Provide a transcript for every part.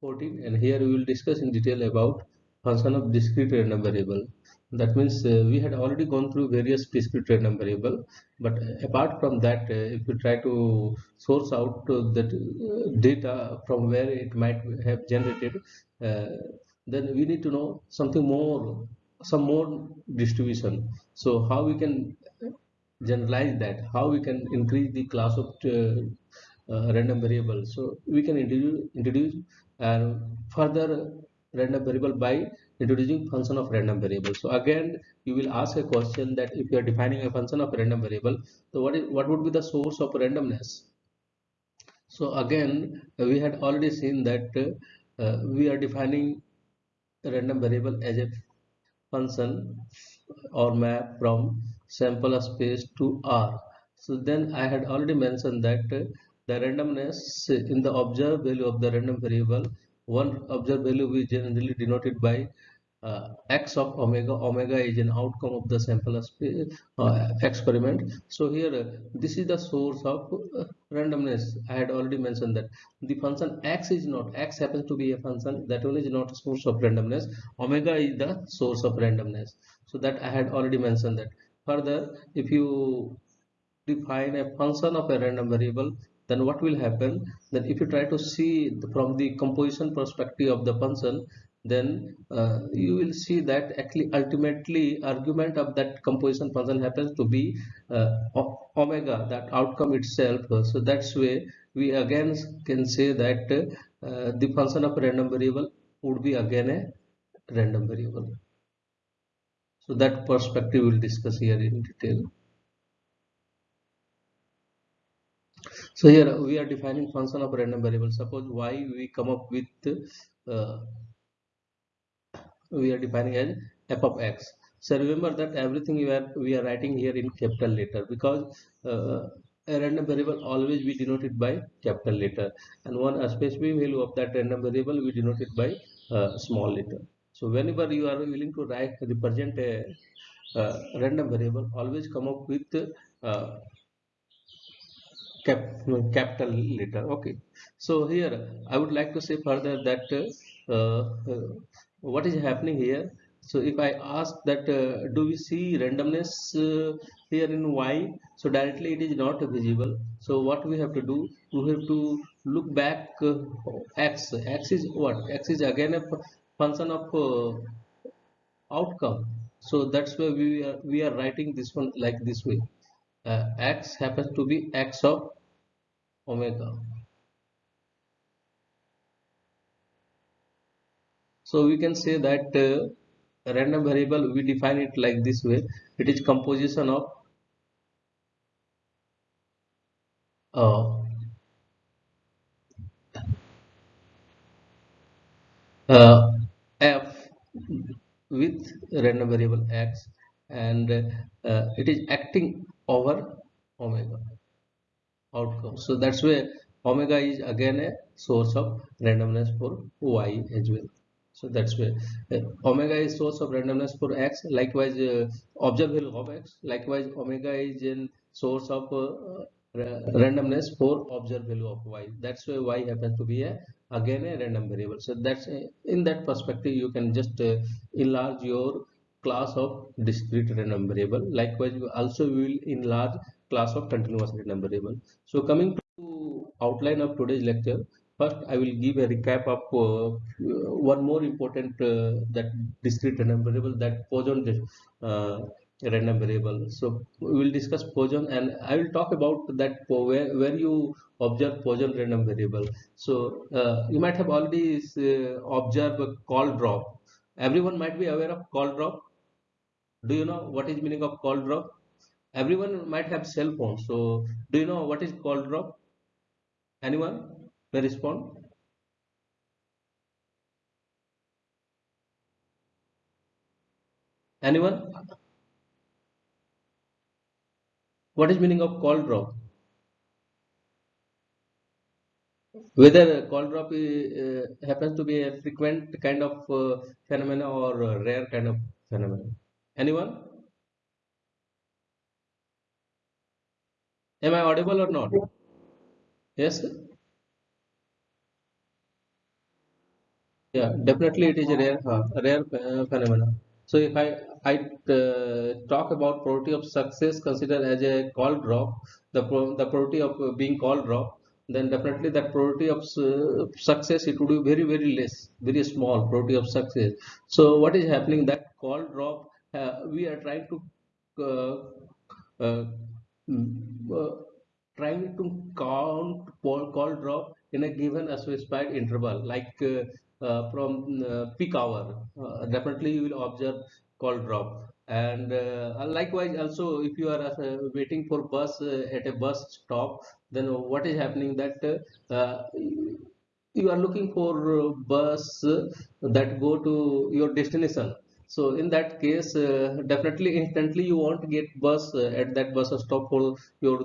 14 and here we will discuss in detail about function of discrete random variable. That means uh, we had already gone through various discrete random variable but apart from that uh, if you try to source out the uh, data from where it might have generated uh, then we need to know something more some more distribution. So how we can generalize that? How we can increase the class of uh, uh, random variable? So we can introduce introduce and further random variable by introducing function of random variable so again you will ask a question that if you are defining a function of random variable so what is what would be the source of randomness? So again we had already seen that uh, we are defining a random variable as a function or map from sample space to r. So then i had already mentioned that the randomness in the observed value of the random variable one observed value we generally denoted by uh, x of omega omega is an outcome of the sample uh, experiment. So here uh, this is the source of uh, randomness. I had already mentioned that. The function x is not x happens to be a function that one is not a source of randomness. Omega is the source of randomness. So that i had already mentioned that. Further if you define a function of a random variable then what will happen? Then if you try to see from the composition perspective of the function then uh, you will see that actually ultimately argument of that composition function happens to be uh, omega that outcome itself. So that's way we again can say that uh, the function of random variable would be again a random variable. So that perspective we'll discuss here in detail so here we are defining function of random variable suppose y we come up with uh, we are defining as f of x. So remember that everything we are we are writing here in capital letter because uh, a random variable always be denoted by capital letter. And one specific value of that random variable we denote it by uh, small letter. So whenever you are willing to write represent a uh, random variable always come up with uh, cap capital letter. Okay. So here i would like to say further that uh, uh, what is happening here? So if i ask that uh, do we see randomness uh, here in y? So directly it is not visible. So what we have to do? We have to look back uh, x. X is what? X is again a function of uh, outcome. So that's why we are we are writing this one like this way. X happens to be x of omega so we can say that uh, random variable we define it like this way. It is composition of uh, uh, f with random variable x and uh, it is acting over omega outcome. So that's why omega is again a source of randomness for y as well. So that's why uh, omega is source of randomness for x. Likewise uh, observed value of x. Likewise omega is in source of uh, randomness for observed value of y. That's why y happens to be a again a random variable. So that's uh, in that perspective you can just uh, enlarge your class of discrete random variable. Likewise also will enlarge class of continuous random variable so coming to outline of today's lecture first i will give a recap of uh, one more important uh, that discrete random variable that poisson uh, random variable so we will discuss poisson and i will talk about that where, where you observe poisson random variable so uh, you might have already uh, observed call drop. Everyone might be aware of call drop. Do you know what is meaning of call drop everyone might have cell phone so do you know what is call drop? Anyone? May respond? Anyone? What is meaning of call drop? Whether call drop uh, happens to be a frequent kind of uh, phenomena or rare kind of phenomena. Anyone Am I audible or not? Yes. yeah definitely it is a rare uh, rare uh, phenomena so if i i uh, talk about probability of success considered as a call drop the pro the probability of uh, being call drop then definitely that probability of success it would be very very less very small probability of success so what is happening that call drop uh, we are trying to trying to count call, call drop in a given specified interval like uh, uh, from uh, peak hour. Definitely you will observe call drop and uh, likewise also if you are uh, waiting for bus uh, at a bus stop then what is happening that you are looking for bus that go to your destination so in that case uh, definitely instantly you want to get bus uh, at that bus stop for your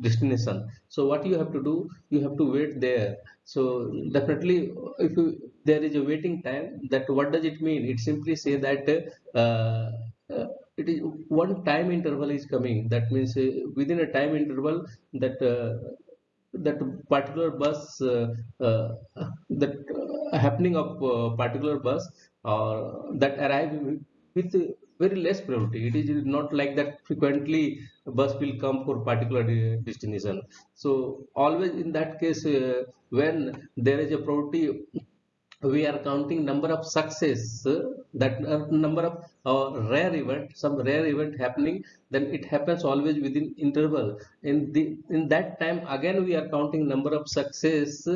destination. So what you have to do you have to wait there. So definitely if you, there is a waiting time that what does it mean? It simply say that uh, uh it is one time interval is coming. That means uh, within a time interval that uh, that particular bus that happening of uh, particular bus or that arrive with very less probability. It is not like that frequently bus will come for particular uh, destination. So always in that case, uh, when there is a probability, we are counting number of success, uh, that uh, number of uh, rare event, some rare event happening, then it happens always within interval. In the in that time again we are counting number of success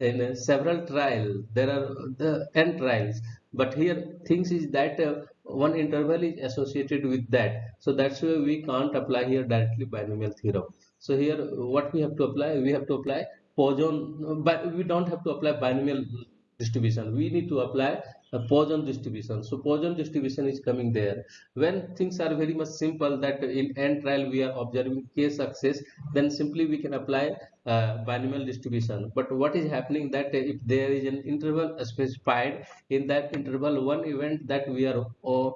in several trials. There are the n trials but here things is that uh, one interval is associated with that so that's why we can't apply here directly binomial theorem so here what we have to apply we have to apply Poisson but we don't have to apply binomial distribution we need to apply a Poisson distribution. So Poisson distribution is coming there. When things are very much simple that in n trial we are observing k success, then simply we can apply uh, binomial distribution. But what is happening that if there is an interval specified in that interval, one event that we are uh,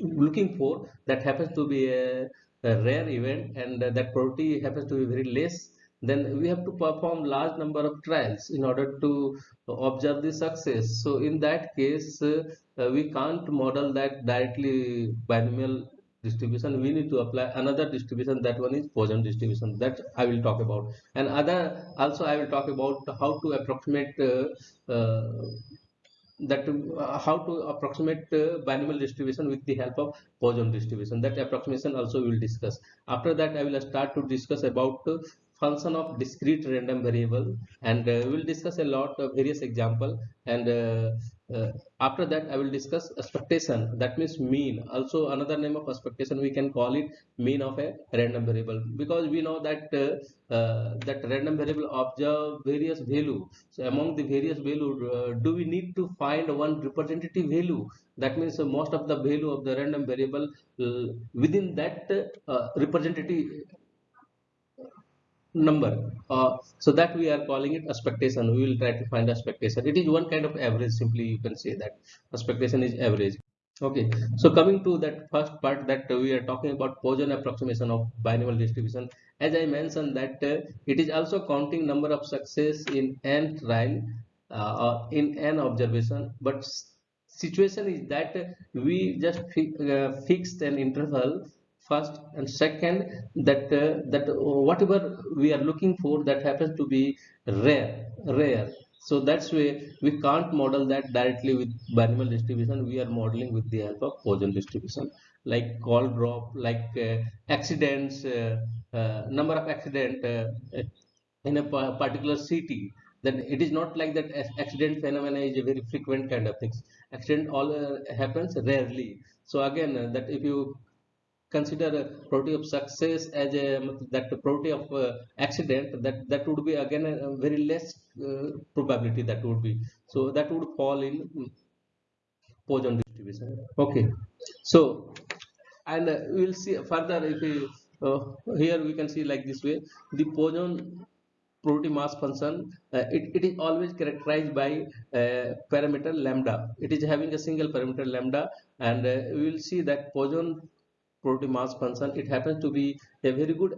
looking for that happens to be a, a rare event and that probability happens to be very less then we have to perform large number of trials in order to observe the success. So in that case uh, we can't model that directly binomial distribution. We need to apply another distribution. That one is Poisson distribution. That I will talk about. And other also I will talk about how to approximate uh, uh, that uh, how to approximate uh, binomial distribution with the help of Poisson distribution. That approximation also we will discuss. After that I will start to discuss about function of discrete random variable. And uh, we'll discuss a lot of various example. And uh, uh, after that I will discuss expectation. That means mean. Also another name of expectation we can call it mean of a random variable. Because we know that uh, uh, that random variable observe various value. So among the various value uh, do we need to find one representative value? That means most of the value of the random variable within that representative number. Uh, so that we are calling it expectation we will try to find expectation it is one kind of average simply you can say that expectation is average. Okay. So coming to that first part that we are talking about Poisson approximation of binomial distribution. As I mentioned that uh, it is also counting number of success in n trial uh, in n observation. But situation is that we just fi uh, fixed an interval first and second that uh, that whatever we are looking for that happens to be rare rare. So that's why we can't model that directly with binomial distribution. We are modeling with the help of Poisson distribution like call drop like uh, accidents uh, uh, number of accident uh, in a particular city. Then it is not like that accident phenomena is a very frequent kind of things. Accident all uh, happens rarely. So again that if you consider probability of success as a that probability of uh, accident that that would be again a, very less uh, probability that would be. So that would fall in Poisson distribution. Okay. So and uh, we will see further if we uh, here we can see like this way. The Poisson probability mass function uh, it, it is always characterized by uh, parameter lambda. It is having a single parameter lambda and we will see that Poisson probability mass function it happens to be a very good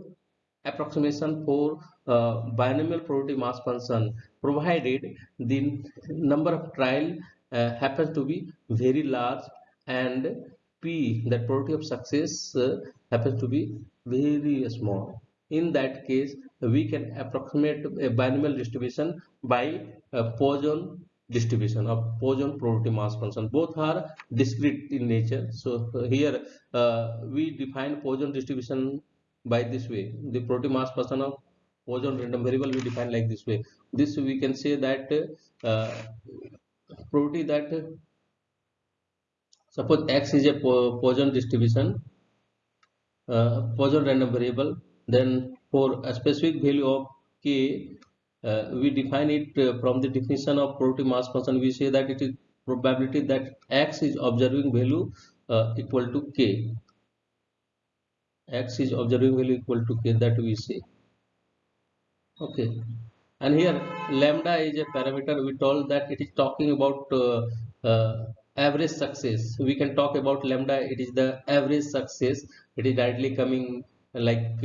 approximation for uh, binomial probability mass function provided the number of trial uh, happens to be very large and p that probability of success uh, happens to be very small. In that case we can approximate a binomial distribution by a Poisson distribution of Poisson probability mass function. Both are discrete in nature. So here uh, we define Poisson distribution by this way. The probability mass function of Poisson random variable we define like this way. This we can say that uh, probability that suppose x is a Poisson distribution uh, Poisson random variable then for a specific value of k uh, we define it uh, from the definition of probability mass function we say that it is probability that x is observing value uh, equal to k. X is observing value equal to k that we say. Okay. And here lambda is a parameter we told that it is talking about uh, uh, average success. We can talk about lambda it is the average success. It is directly coming like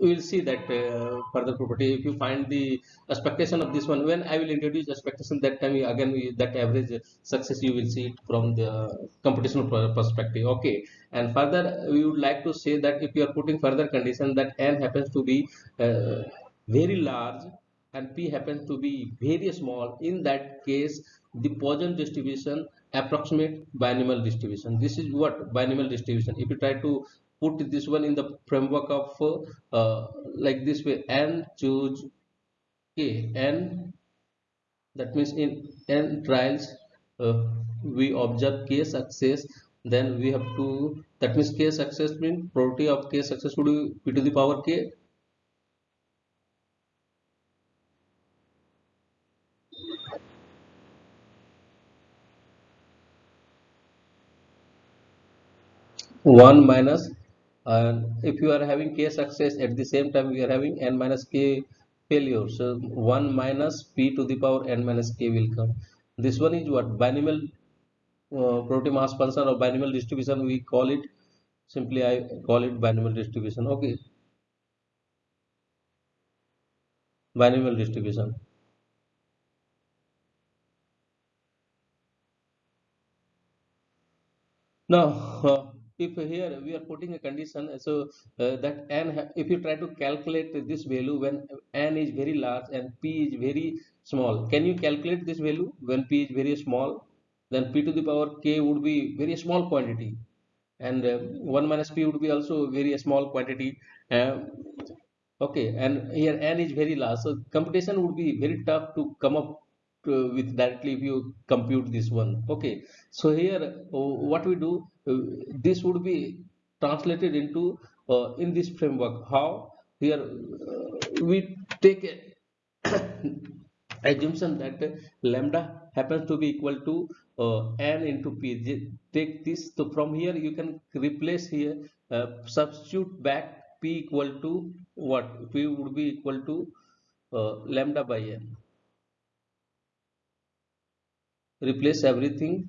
we will see that uh, further property. If you find the expectation of this one when i will introduce expectation that time again that average success you will see it from the computational perspective. Okay. And further we would like to say that if you are putting further condition that n happens to be uh, very large and p happens to be very small in that case the Poisson distribution approximate binomial distribution. This is what binomial distribution. If you try to put this one in the framework of uh, like this way and choose k n that means in n trials uh, we observe k success then we have to that means k success means probability of k success would be p to the power k. 1 minus and if you are having k success at the same time we are having n minus k failure. So 1 minus p to the power n minus k will come. This one is what? Binomial uh, probability mass function or binomial distribution we call it simply i call it binomial distribution. Okay. Binomial distribution. Now uh, if here we are putting a condition so uh, that n if you try to calculate this value when n is very large and p is very small can you calculate this value when p is very small? Then p to the power k would be very small quantity and uh, 1 minus p would be also very small quantity uh, okay and here n is very large so computation would be very tough to come up uh, with directly if you compute this one. Okay. So here uh, what we do uh, this would be translated into uh, in this framework. How? Here uh, we take assumption that lambda happens to be equal to uh, n into p. Take this. So from here you can replace here substitute back p equal to what? p would be equal to lambda by n replace everything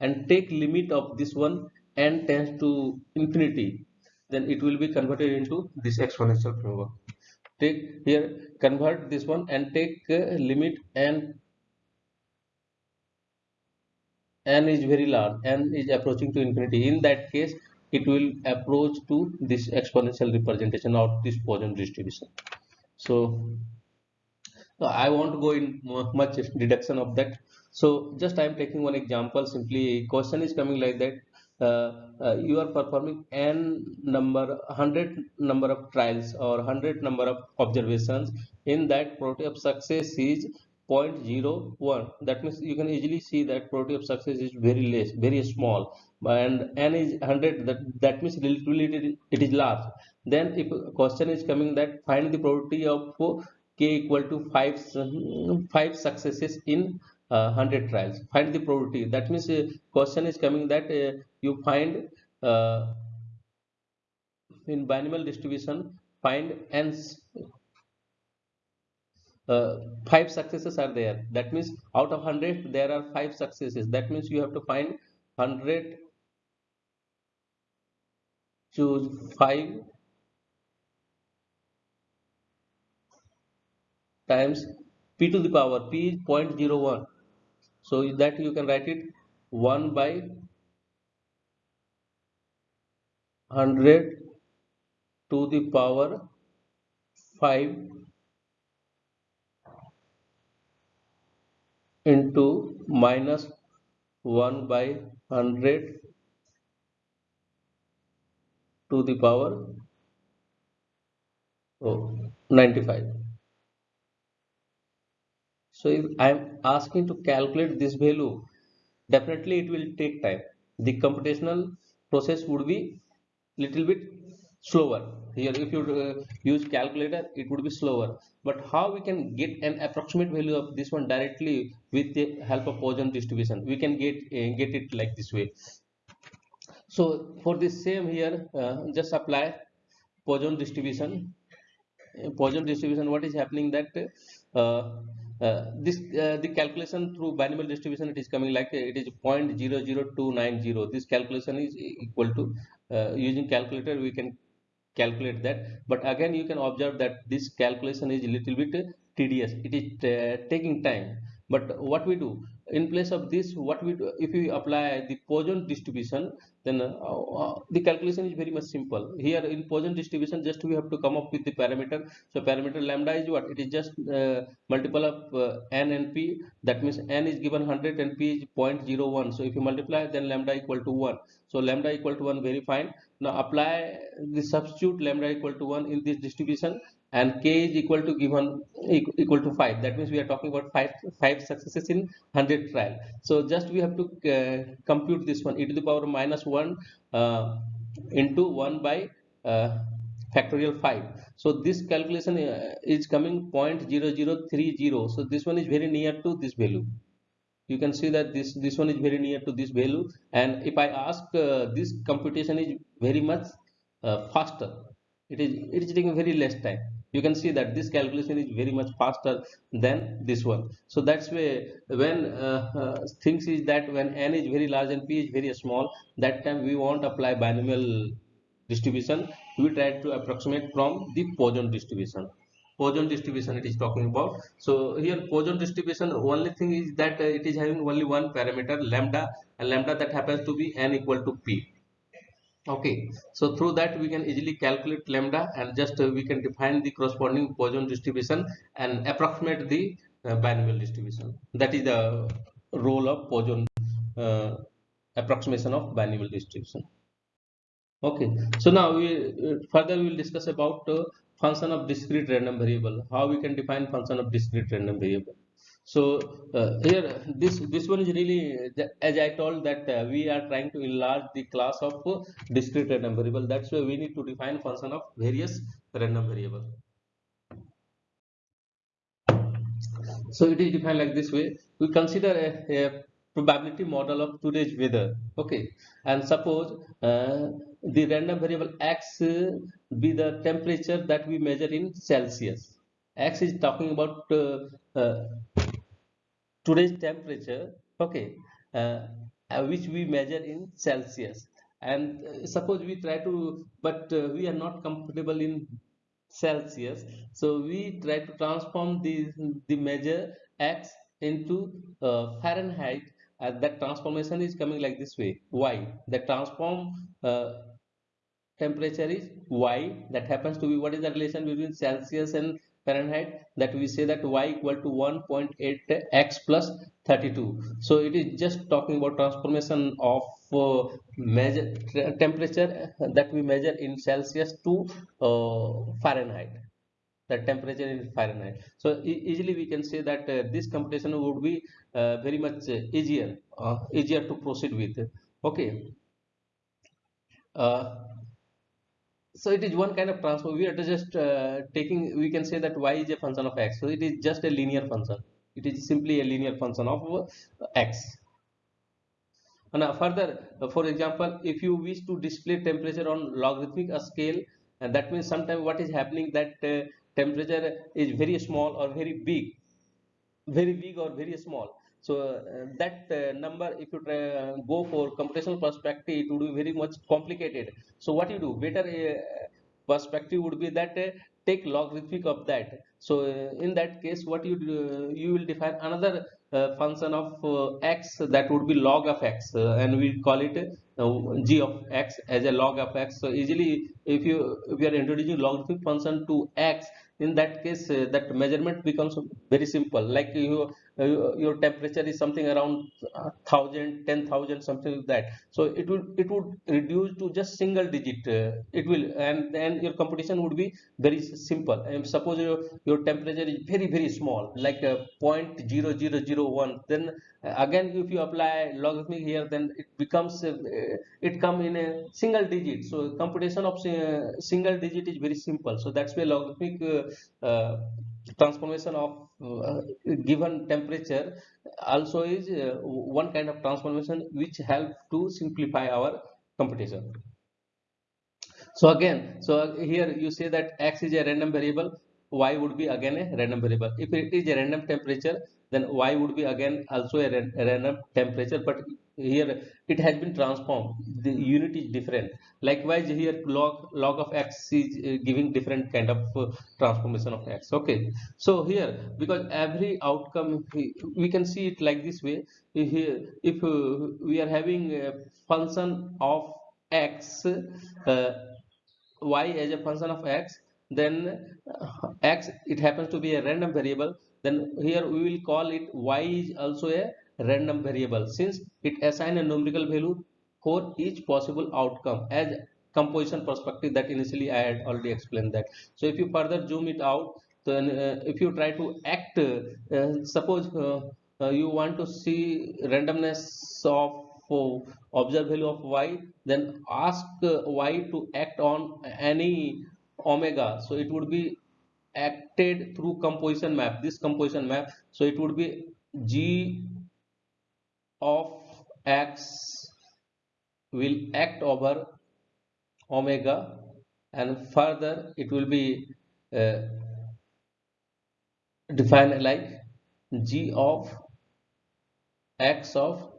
and take limit of this one n tends to infinity. Then it will be converted into this exponential framework take here convert this one and take uh, limit n. n is very large. n is approaching to infinity. In that case it will approach to this exponential representation of this Poisson distribution. So I won't go in much deduction of that so just i am taking one example simply. Question is coming like that. Uh, uh, you are performing n number 100 number of trials or 100 number of observations. In that probability of success is 0.01 that means you can easily see that probability of success is very less very small. And n is 100 that that means relatively it is large. Then if question is coming that find the probability of k equal to 5 5 successes in uh, 100 trials. Find the probability. That means uh, question is coming that uh, you find uh, in binomial distribution find n uh, five successes are there. That means out of 100 there are five successes. That means you have to find 100 choose 5 times p to the power p is 0.01 so that you can write it 1 by 100 to the power 5 into minus 1 by 100 to the power oh, 95 so if i'm asking to calculate this value definitely it will take time. The computational process would be little bit slower. Here if you uh, use calculator it would be slower. But how we can get an approximate value of this one directly with the help of Poisson distribution? We can get uh, get it like this way. So for this same here uh, just apply Poisson distribution. Uh, Poisson distribution what is happening that uh, uh, this uh, the calculation through binomial distribution it is coming like it is 0.00290 this calculation is equal to using calculator we can calculate that. But again you can observe that this calculation is a little bit tedious. It is uh, taking time. But what we do in place of this what we do if we apply the Poisson distribution then uh, uh, the calculation is very much simple. Here in Poisson distribution just we have to come up with the parameter. So parameter lambda is what? It is just uh, multiple of uh, n and p. That means n is given 100 and p is 0.01 so if you multiply then lambda equal to 1 so lambda equal to 1 very fine. Now apply the substitute lambda equal to 1 in this distribution and k is equal to given equal to 5 that means we are talking about 5 5 successes in 100 trial. So just we have to uh, compute this one. E to the power minus 1 uh, into 1 by uh, factorial 5 so this calculation uh, is coming 0.0030 so this one is very near to this value. You can see that this this one is very near to this value. And if i ask uh, this computation is very much uh, faster it is it is taking very less time you can see that this calculation is very much faster than this one. So that's why when uh, uh, things is that when n is very large and p is very small that time we won't apply binomial distribution. We try to approximate from the Poisson distribution. Poisson distribution it is talking about. So here Poisson distribution only thing is that uh, it is having only one parameter lambda and lambda that happens to be n equal to p okay. So through that we can easily calculate lambda and just uh, we can define the corresponding Poisson distribution and approximate the uh, binomial distribution. That is the role of Poisson uh, approximation of binomial distribution. Okay. So now we uh, further we will discuss about uh, function of discrete random variable. How we can define function of discrete random variable so uh, here this this one is really as i told that uh, we are trying to enlarge the class of uh, discrete random variable. That's why we need to define function of various random variable. So it is defined like this way. We consider a, a probability model of today's weather. Okay. And suppose uh, the random variable x be the temperature that we measure in celsius. X is talking about uh, uh, today's temperature okay uh, uh, which we measure in celsius. And uh, suppose we try to but we are not comfortable in celsius so we try to transform the the measure x into fahrenheit. Uh, that transformation is coming like this way y. The transform uh, temperature is y. That happens to be what is the relation between celsius and fahrenheit that we say that y equal to 1.8 x plus 32 so it is just talking about transformation of uh, measure temperature that we measure in celsius to uh, fahrenheit the temperature in Fahrenheit. So e easily we can say that uh, this computation would be uh, very much uh, easier, uh, easier to proceed with. Okay. Uh, so it is one kind of transform. We are just uh, taking. We can say that y is a function of x. So it is just a linear function. It is simply a linear function of uh, x. And uh, further, uh, for example, if you wish to display temperature on logarithmic scale, and that means sometimes what is happening that temperature is very small or very big very big or very small so uh, that uh, number if you go for computational perspective it would be very much complicated. So what you do? Better uh, perspective would be that take logarithmic of that. So in that case what you do, you will define another uh, function of uh, x that would be log of x uh, and we call it g of x as a log of x. So easily if you if you are introducing logarithmic function to x in that case that measurement becomes very simple. Like you your temperature is something around uh, 1000 10000 something like that. So it would it would reduce to just single digit uh, it will and then your computation would be very simple. And suppose your, your temperature is very very small like uh, 0.0001 then uh, again if you apply logarithmic here then it becomes uh, it come in a single digit. So computation of uh, single digit is very simple. So that's why logarithmic uh, uh, transformation of uh, given temperature also is uh, one kind of transformation which help to simplify our computation. So again so here you say that x is a random variable y would be again a random variable. If it is a random temperature then y would be again also a, a random temperature but here it has been transformed. The unit is different. Likewise here log log of x is uh, giving different kind of uh, transformation of x. Okay. So here because every outcome we, we can see it like this way. Here if uh, we are having a function of x uh, y as a function of x then uh, x it happens to be a random variable. Then here we will call it y is also a random variable since it assign a numerical value for each possible outcome as composition perspective that initially I had already explained that. So if you further zoom it out, then uh, if you try to act, uh, suppose uh, uh you want to see randomness of uh, observed value of y, then ask uh, y to act on any omega. So it would be acted through composition map, this composition map. So it would be g of x will act over omega and further it will be uh, defined like g of x of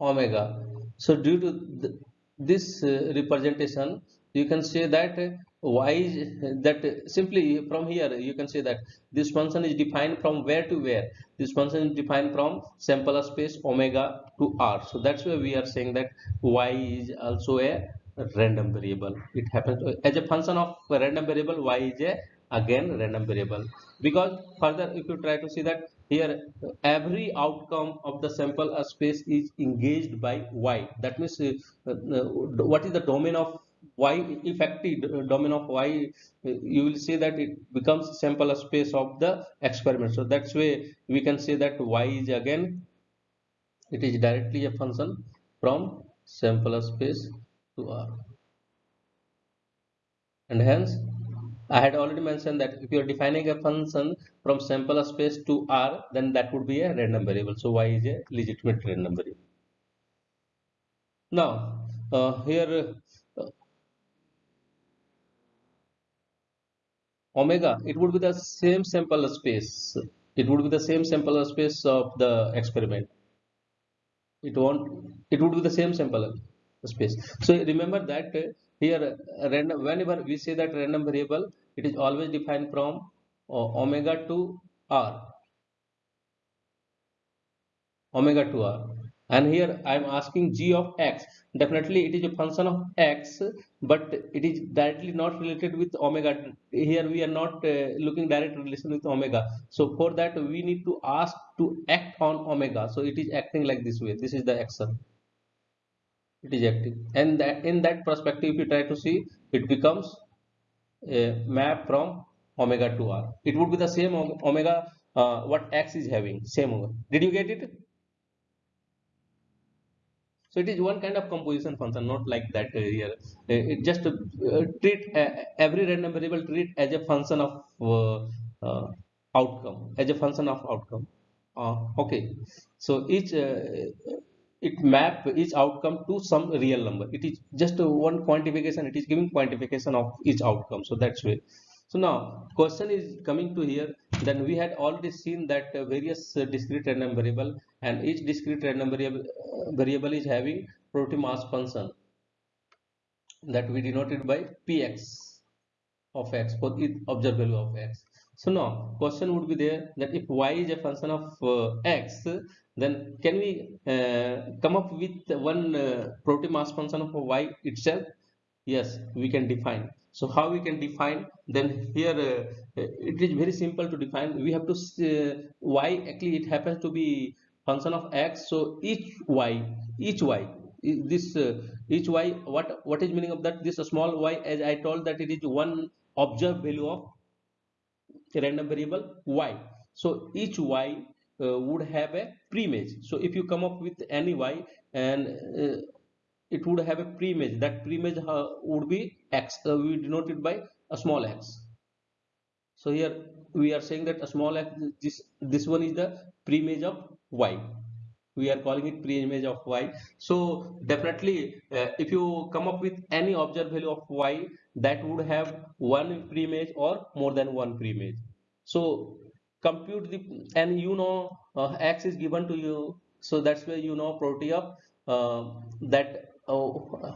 omega. So due to th this uh, representation you can say that why that simply from here you can say that this function is defined from where to where? This function is defined from sample space omega to r. So that's why we are saying that y is also a random variable. It happens as a function of a random variable y is a again random variable. Because further if you try to see that here every outcome of the sample space is engaged by y. That means uh, uh, what is the domain of y effective domain of y you will see that it becomes sample space of the experiment so that's way we can say that y is again it is directly a function from sample space to r and hence I had already mentioned that if you are defining a function from sample space to R, then that would be a random variable. So y is a legitimate random variable. Now, uh, here omega it would be the same sample space. It would be the same sample space of the experiment. It won't it would be the same sample space. So remember that here random whenever we say that random variable it is always defined from uh, omega to r. Omega to r and here i am asking g of x. Definitely it is a function of x but it is directly not related with omega. Here we are not uh, looking direct relation with omega. So for that we need to ask to act on omega. So it is acting like this way. This is the action. It is acting. And that in that perspective if you try to see it becomes a map from omega to r. It would be the same omega uh, what x is having. Same omega. did you get it so it is one kind of composition function, not like that uh, here. Uh, it just uh, treat every random variable treat as a function of outcome, as a function of outcome. okay, so each it map each outcome to some real number. It is just one quantification. It is giving quantification of each outcome. So that's way. So now question is coming to here then we had already seen that various discrete random variable and each discrete random variable, uh, variable is having probability mass function that we denoted by px of x for each observed value of x. so now question would be there that if y is a function of uh, x then can we uh, come up with one uh, property mass function of y itself yes we can define so how we can define? Then here uh, it is very simple to define. We have to uh, y actually it happens to be function of x. So each y each y this uh, each y what what is meaning of that? This small y as i told that it is one observed value of random variable y. So each y uh, would have a preimage. So if you come up with any y and uh, it would have a preimage. That preimage uh, would be x uh, we denote it by a small x. So here we are saying that a small x this this one is the preimage of y. We are calling it preimage of y. So definitely uh, if you come up with any observed value of y that would have one preimage or more than one preimage. So compute the and you know uh, x is given to you. So that's where you know property of uh, that uh,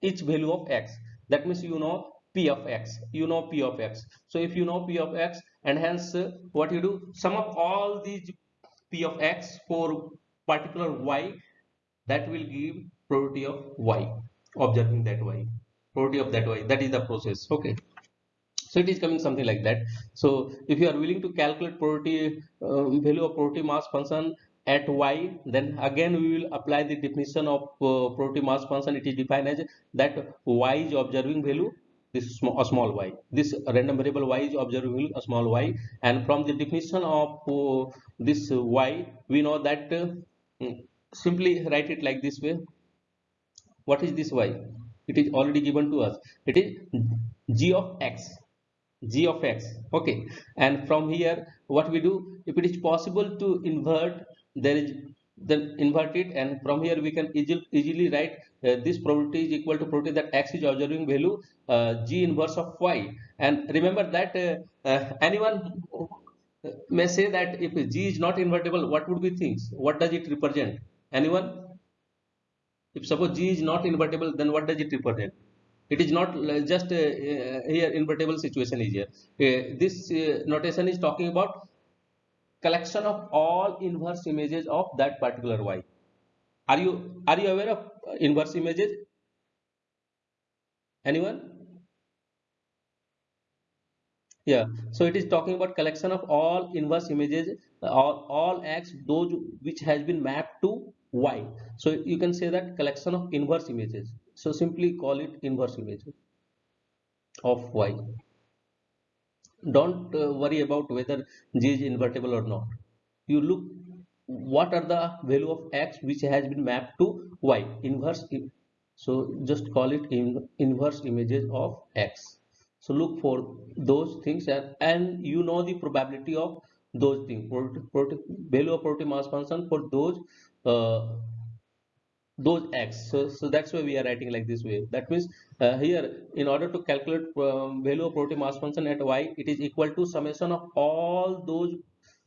each value of x that means you know p of x. You know p of x. So if you know p of x and hence uh, what you do? Sum up all these p of x for particular y. That will give probability of y. Observing that y. Probability of that y. That is the process. Okay. So it is coming something like that. So if you are willing to calculate probability uh, value of probability mass function at y then again we will apply the definition of uh, probability mass function. It is defined as that y is observing value this small, a small y. This random variable y is observing a small y. And from the definition of uh, this y we know that uh, simply write it like this way. What is this y? It is already given to us. It is g of x. G of x. Okay. And from here what we do? If it is possible to invert there is then invert it and from here we can easily, easily write uh, this probability is equal to probability that x is observing value uh, g inverse of y. And remember that uh, uh anyone may say that if g is not invertible what would be things? What does it represent? Anyone? If suppose g is not invertible then what does it represent? It is not just uh, uh, here invertible situation is here. Uh, this notation is talking about collection of all inverse images of that particular y. Are you are you aware of uh, inverse images? Anyone? Yeah. So it is talking about collection of all inverse images uh, all, all x those which has been mapped to y. So you can say that collection of inverse images. So simply call it inverse image of y don't uh, worry about whether g is invertible or not. You look what are the value of x which has been mapped to y? Inverse so just call it in inverse images of x. So look for those things and, and you know the probability of those things. Value of probability mass function for those uh, those x. So, so that's why we are writing like this way. That means uh, here in order to calculate um, value of probability mass function at y it is equal to summation of all those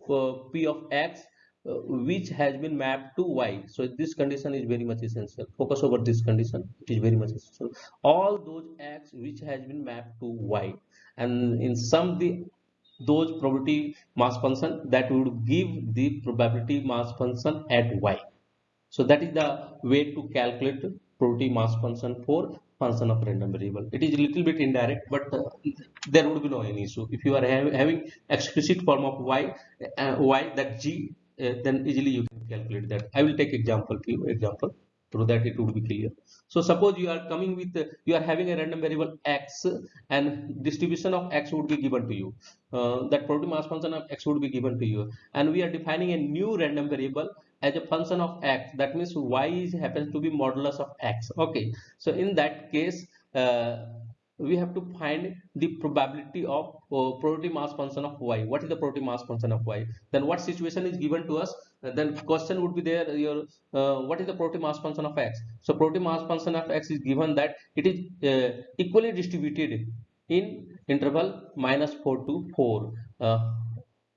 uh, p of x uh, which has been mapped to y. So this condition is very much essential. Focus over this condition. It is very much essential. All those x which has been mapped to y. And in some the those probability mass function that would give the probability mass function at y so that is the way to calculate probability mass function for function of random variable. It is a little bit indirect, but uh, there would be no any issue. If you are ha having explicit form of y, uh, y that g, uh, then easily you can calculate that. I will take example you, example so that it would be clear. So suppose you are coming with, uh, you are having a random variable x and distribution of x would be given to you. Uh, that probability mass function of x would be given to you. And we are defining a new random variable as a function of x that means y is happens to be modulus of x okay. So in that case uh, we have to find the probability of uh, probability mass function of y. What is the probability mass function of y? Then what situation is given to us? Then question would be there your uh, what is the probability mass function of x? So probability mass function of x is given that it is uh, equally distributed in interval minus 4 to 4 uh,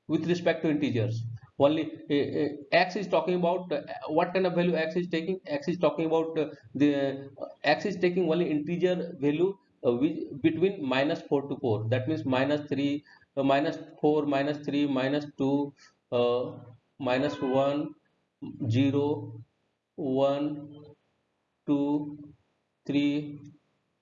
with respect to integers only uh, uh, x is talking about uh, what kind of value x is taking? X is talking about the x is taking only integer value between minus 4 to 4 that means minus 3 uh, minus 4 minus 3 minus 2 uh, minus 1 0 1 2 3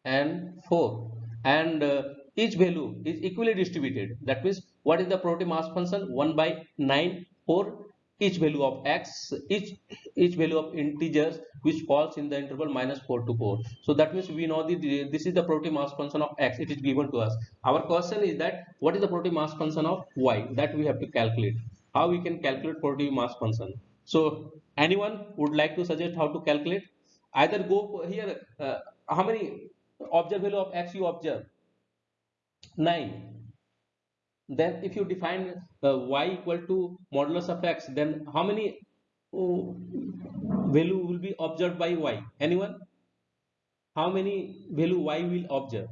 and 4 and uh, each value is equally distributed. That means what is the probability mass function? 1 by 9 for each value of x each each value of integers which falls in the interval minus 4 to 4 so that means we know the this is the probability mass function of x it is given to us. Our question is that what is the probability mass function of y? That we have to calculate. How we can calculate probability mass function? So anyone would like to suggest how to calculate? Either go here uh, how many observe value of x you observe? 9 then if you define uh, y equal to modulus of x then how many uh, value will be observed by y? Anyone? How many value y will observe?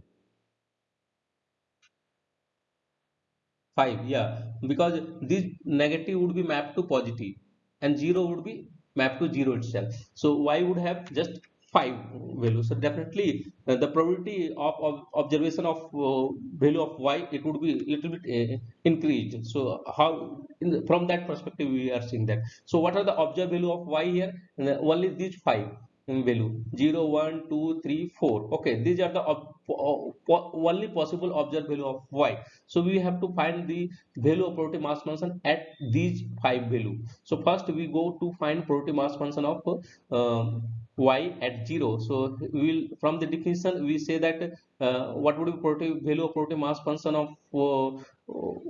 5 yeah. Because this negative would be mapped to positive and 0 would be mapped to 0 itself. So y would have just 5 values. So definitely uh, the probability of, of observation of uh, value of y it would be little bit uh, increased. So how the, from that perspective we are seeing that. So what are the observed value of y here? Uh, only these 5 value 0 1 2 3 4 okay these are the only possible observed value of y. So we have to find the value of probability mass function at these five value. So first we go to find probability mass function of uh, y at 0 so we will from the definition we say that uh, what would be probability value of probability mass function of uh,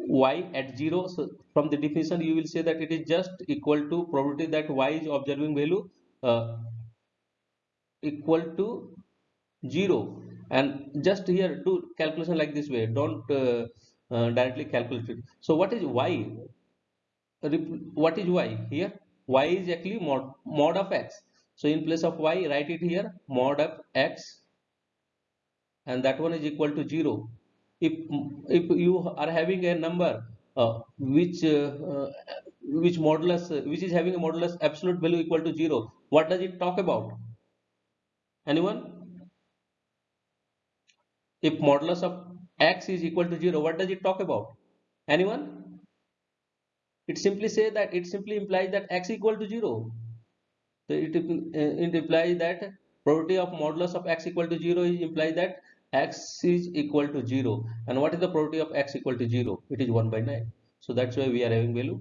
y at 0 so from the definition you will say that it is just equal to probability that y is observing value uh, equal to 0 and just here do calculation like this way. Don't uh, uh, directly calculate it. So what is y? What is y? Here y is actually mod, mod of x. So in place of y write it here mod of x. And that one is equal to 0 if if you are having a number uh, which uh, uh, which modulus which is having a modulus absolute value equal to 0 what does it talk about anyone? If modulus of x is equal to 0 what does it talk about? Anyone? It simply say that it simply implies that x equal to 0 so it, uh, it implies that property of modulus of x equal to 0 is implies that x is equal to 0 and what is the property of x equal to 0 it is 1 by 9 so that's why we are having value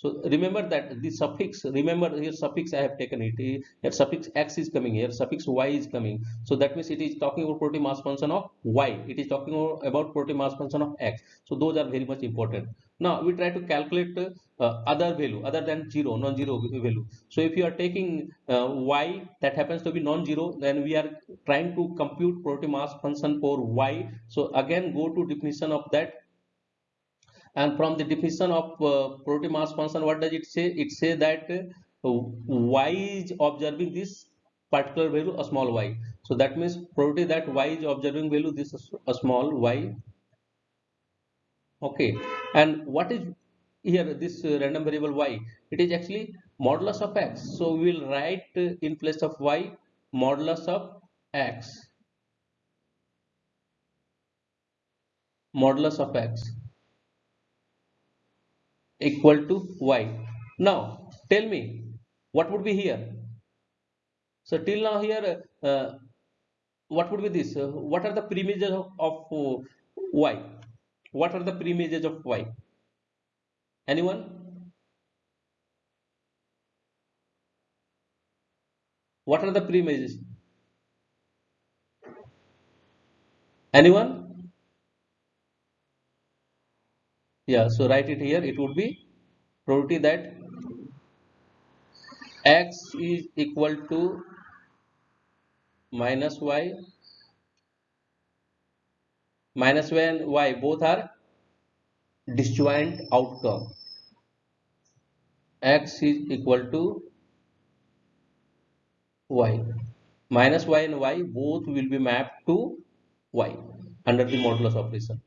so remember that the suffix, remember here suffix I have taken it. Here suffix x is coming here, suffix y is coming. So that means it is talking about probability mass function of y. It is talking about probability mass function of x. So those are very much important. Now we try to calculate uh, other value other than 0, non-zero value. So if you are taking uh, y that happens to be non-zero, then we are trying to compute probability mass function for y. So again go to definition of that and from the definition of uh, probability mass function what does it say? It say that uh, y is observing this particular value a small y. So that means probability that y is observing value this is a small y. Okay. And what is here this uh, random variable y? It is actually modulus of x. So we will write uh, in place of y modulus of x. Modulus of x equal to y. Now tell me what would be here? So till now here uh, what would be this? Uh, what are the preimages of, of uh, y? What are the preimages of y? Anyone? What are the preimages? Anyone? Yeah so write it here. It would be probability that x is equal to minus y minus y and y both are disjoint outcome. X is equal to y. Minus y and y both will be mapped to y under the modulus operation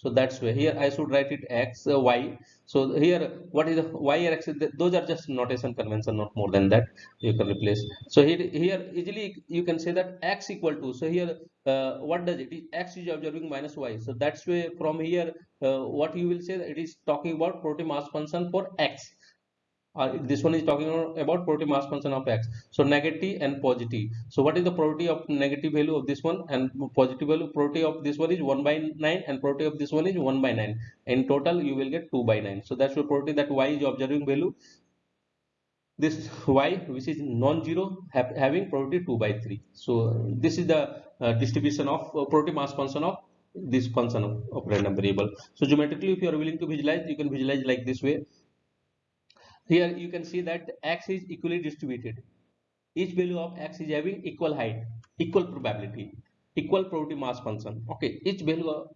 so that's why. Here I should write it x uh, y. So here what is the y or x? Those are just notation convention not more than that. You can replace. So here here easily you can say that x equal to so here uh, what does it x is observing minus y. So that's why from here uh, what you will say it is talking about probability mass function for x uh, this one is talking about probability mass function of x. So negative and positive. So what is the probability of negative value of this one? And positive value probability of this one is 1 by 9 and probability of this one is 1 by 9 in total you will get 2 by 9 so that's the probability that y is observing value. This y which is non-zero have, having probability 2 by 3 so this is the uh, distribution of uh, probability mass function of this function of, of random variable. So geometrically if you are willing to visualize you can visualize like this way here you can see that x is equally distributed. Each value of x is having equal height equal probability equal probability mass function. Okay each value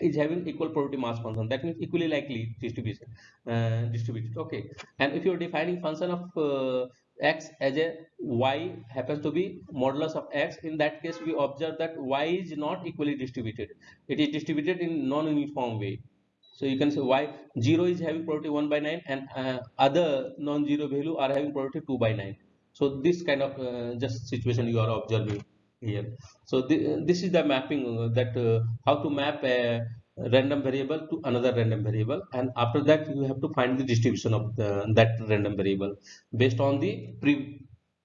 is having equal probability mass function. That means equally likely distribution uh, distributed. Okay and if you're defining function of uh, x as a y happens to be modulus of x in that case we observe that y is not equally distributed. It is distributed in non-uniform way so you can say why 0 is having probability 1 by 9 and uh, other non-zero value are having probability 2 by 9 so this kind of uh, just situation you are observing here. So th this is the mapping uh, that uh, how to map a random variable to another random variable. And after that you have to find the distribution of the, that random variable based on the pre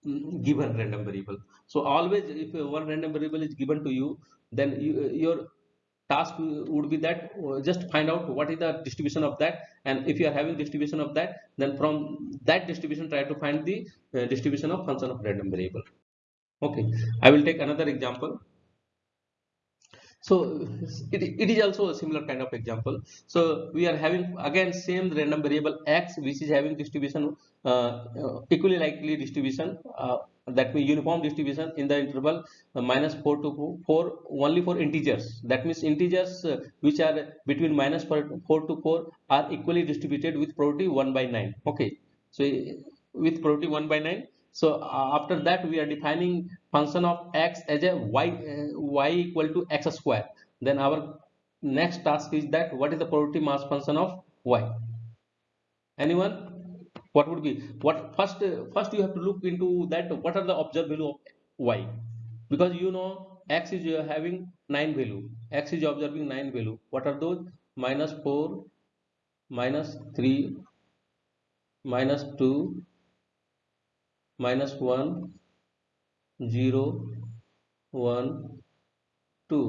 mm, given random variable. So always if one random variable is given to you then you, your task would be that uh, just find out what is the distribution of that. And if you are having distribution of that then from that distribution try to find the uh, distribution of function of random variable. Okay. I will take another example. So it, it is also a similar kind of example. So we are having again same random variable x which is having distribution uh, uh, equally likely distribution uh, that means uniform distribution in the interval minus 4 to 4 only for integers. That means integers which are between minus 4, 4 to 4 are equally distributed with probability 1 by 9 okay. So with probability 1 by 9 so after that we are defining function of x as a y uh, y equal to x square. Then our next task is that what is the probability mass function of y? Anyone what would be what first first you have to look into that what are the observed value of y. Because you know x is having 9 value. x is observing 9 value. What are those? Minus 4 minus 3 minus 2 minus 1 0 1 2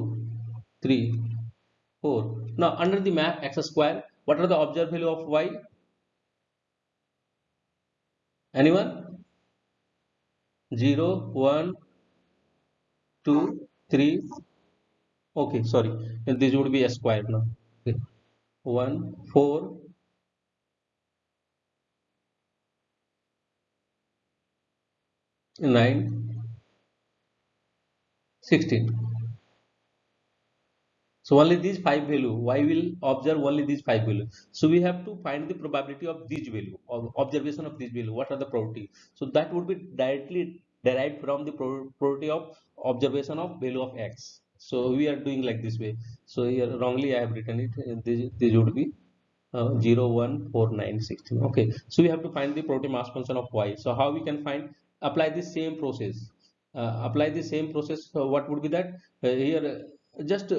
3 4 now under the map x square what are the observed value of y anyone? 0 1 2 3 okay sorry. And this would be a square now. Okay. 1 4 9 16 so only these five value. Y will observe only these five value? So we have to find the probability of this value or observation of this value. What are the probability? So that would be directly derived from the probability of observation of value of x. So we are doing like this way. So here wrongly i have written it. This, this would be uh, 0 1 4 9 16 okay. So we have to find the probability mass function of y. So how we can find? Apply the same process. Uh, apply the same process. Uh, what would be that? Uh, here uh, just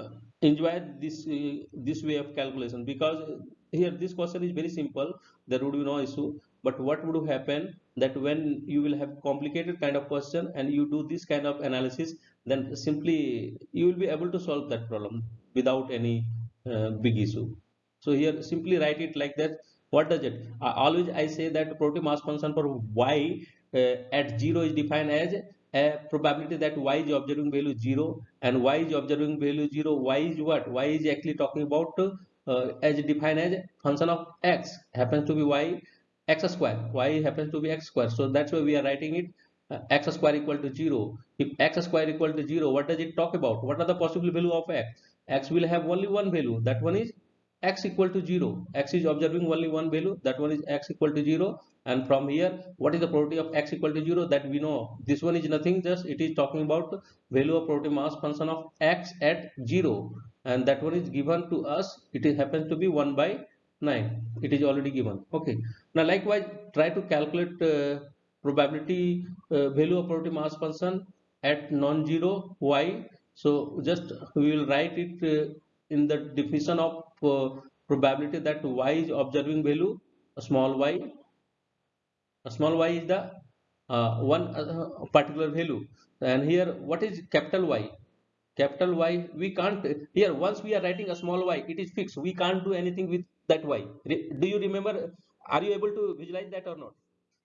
uh, uh, enjoy this this way of calculation. Because here this question is very simple. There would be no issue. But what would happen that when you will have complicated kind of question and you do this kind of analysis then simply you will be able to solve that problem without any big issue. So here simply write it like that. What does it? Uh, always i say that probability mass function for y uh, at 0 is defined as a probability that y is observing value 0 and y is observing value 0 y is what? Y is actually talking about uh, as defined as function of x happens to be y x square. Y happens to be x square. So that's why we are writing it uh, x square equal to 0 if x square equal to 0 what does it talk about? What are the possible value of x? X will have only one value. That one is x equal to 0 x is observing only one value. That one is x equal to 0 and from here what is the probability of x equal to 0 that we know. This one is nothing just it is talking about value of probability mass function of x at 0 and that one is given to us. It is happens to be 1 by 9 it is already given. Okay. Now likewise try to calculate uh, probability uh, value of probability mass function at non-zero. Y so just we will write it uh, in the definition of uh, probability that y is observing value a small y a small y is the uh, one uh, particular value. And here what is capital y? Capital y we can't here once we are writing a small y it is fixed. We can't do anything with that y. Do you remember are you able to visualize that or not?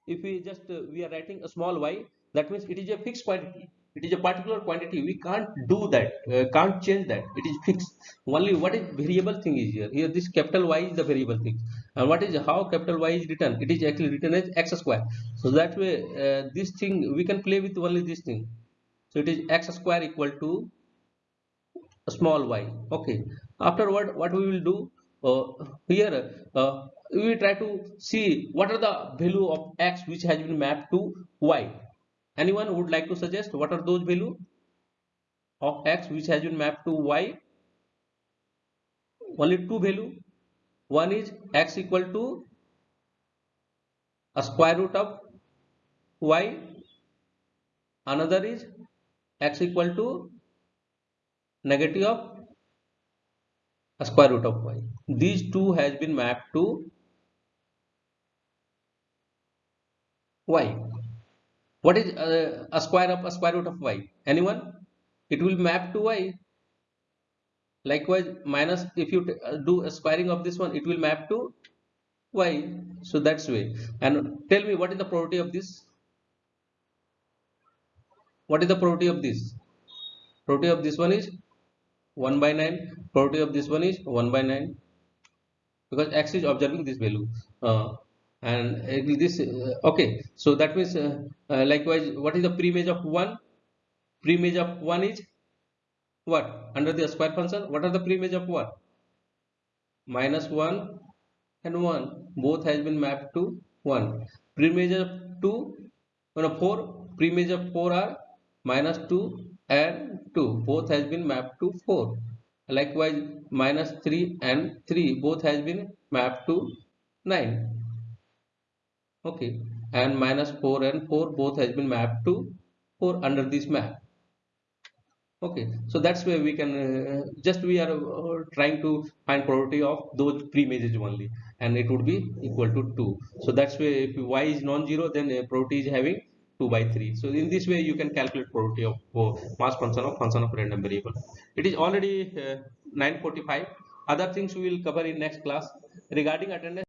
If we just uh, we are writing a small y that means it is a fixed quantity. It is a particular quantity. We can't do that uh, can't change that. It is fixed. Only what is variable thing is here. Here this capital y is the variable thing and what is how capital y is written? It is actually written as x square. So that way uh, this thing we can play with only this thing. So it is x square equal to small y. Okay. Afterward what we will do uh, here uh, we try to see what are the value of x which has been mapped to y. Anyone would like to suggest what are those value of x which has been mapped to y? Only two value one is x equal to a square root of y another is x equal to negative of a square root of y. These two has been mapped to y. What is uh, a square of a square root of y? Anyone? It will map to y likewise minus if you uh, do a squaring of this one it will map to y. So that's way. And tell me what is the property of this? What is the property of this? Property of this one is 1 by 9 property of this one is 1 by 9 because x is observing this value. Uh, and this uh, okay. So that means uh, uh, likewise what is the preimage of 1 preimage of 1 is what? Under the square function? What are the preimage of 1 minus 1 and 1 both has been mapped to 1 preimage of 2 no, 4 preimage of 4 are minus 2 and 2 both has been mapped to 4 likewise minus 3 and 3 both has been mapped to 9 okay. And minus 4 and 4 both has been mapped to 4 under this map okay so that's where we can uh, just we are uh, trying to find probability of those pre-images only and it would be equal to 2 so that's why if y is non-zero then uh, probability is having 2 by 3 so in this way you can calculate probability of oh, mass function of function of random variable. It is already uh, 945 other things we will cover in next class regarding attendance